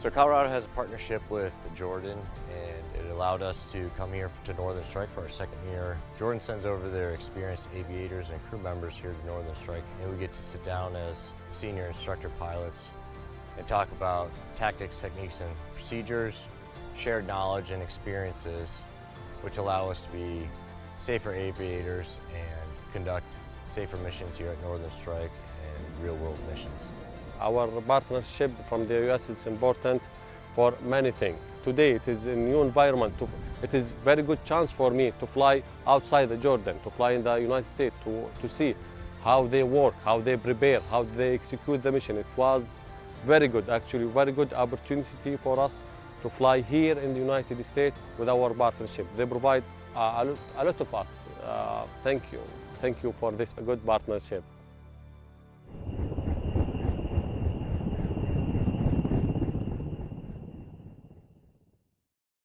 So Colorado has a partnership with Jordan and it allowed us to come here to Northern Strike for our second year. Jordan sends over their experienced aviators and crew members here to Northern Strike and we get to sit down as senior instructor pilots and talk about tactics, techniques, and procedures, shared knowledge and experiences which allow us to be safer aviators and conduct safer missions here at Northern Strike and real world missions. Our partnership from the US is important for many things. Today it is a new environment. It is very good chance for me to fly outside the Jordan, to fly in the United States, to, to see how they work, how they prepare, how they execute the mission. It was very good, actually very good opportunity for us to fly here in the United States with our partnership. They provide uh, a, lot, a lot of us. Uh, thank you. Thank you for this good partnership.